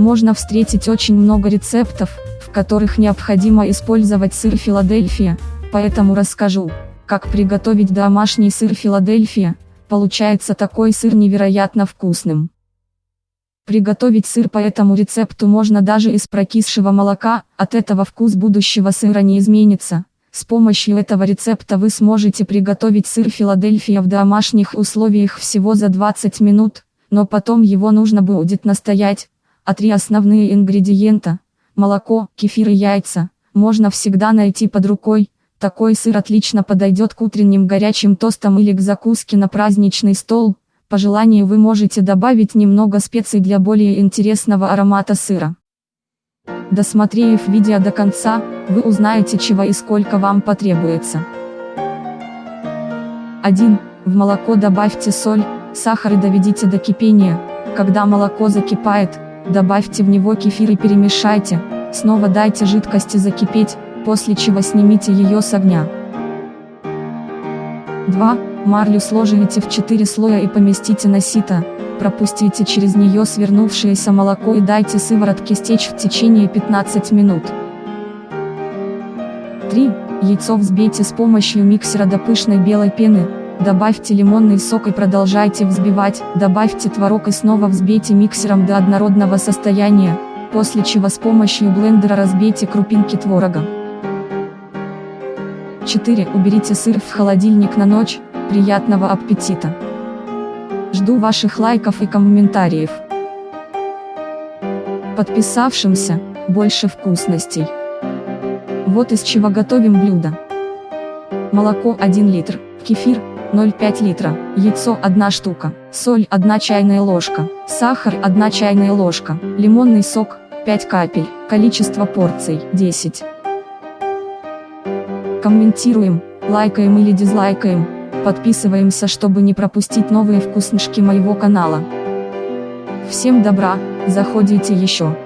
можно встретить очень много рецептов, в которых необходимо использовать сыр Филадельфия, поэтому расскажу, как приготовить домашний сыр Филадельфия, получается такой сыр невероятно вкусным. Приготовить сыр по этому рецепту можно даже из прокисшего молока, от этого вкус будущего сыра не изменится. С помощью этого рецепта вы сможете приготовить сыр Филадельфия в домашних условиях всего за 20 минут, но потом его нужно будет настоять. А три основные ингредиента – молоко, кефир и яйца – можно всегда найти под рукой. Такой сыр отлично подойдет к утренним горячим тостам или к закуске на праздничный стол. По желанию вы можете добавить немного специй для более интересного аромата сыра. Досмотрев видео до конца, вы узнаете чего и сколько вам потребуется. 1. В молоко добавьте соль, сахар и доведите до кипения. Когда молоко закипает, добавьте в него кефир и перемешайте, снова дайте жидкости закипеть, после чего снимите ее с огня. 2. Марлю сложите в 4 слоя и поместите на сито, пропустите через нее свернувшееся молоко и дайте сыворотке стечь в течение 15 минут. 3. Яйцо взбейте с помощью миксера до пышной белой пены, добавьте лимонный сок и продолжайте взбивать, добавьте творог и снова взбейте миксером до однородного состояния, после чего с помощью блендера разбейте крупинки творога. 4. Уберите сыр в холодильник на ночь, Приятного аппетита! Жду ваших лайков и комментариев. Подписавшимся, больше вкусностей. Вот из чего готовим блюдо. Молоко 1 литр, кефир 0,5 литра, яйцо 1 штука, соль 1 чайная ложка, сахар 1 чайная ложка, лимонный сок 5 капель, количество порций 10. Комментируем, лайкаем или дизлайкаем, Подписываемся, чтобы не пропустить новые вкуснышки моего канала. Всем добра, заходите еще.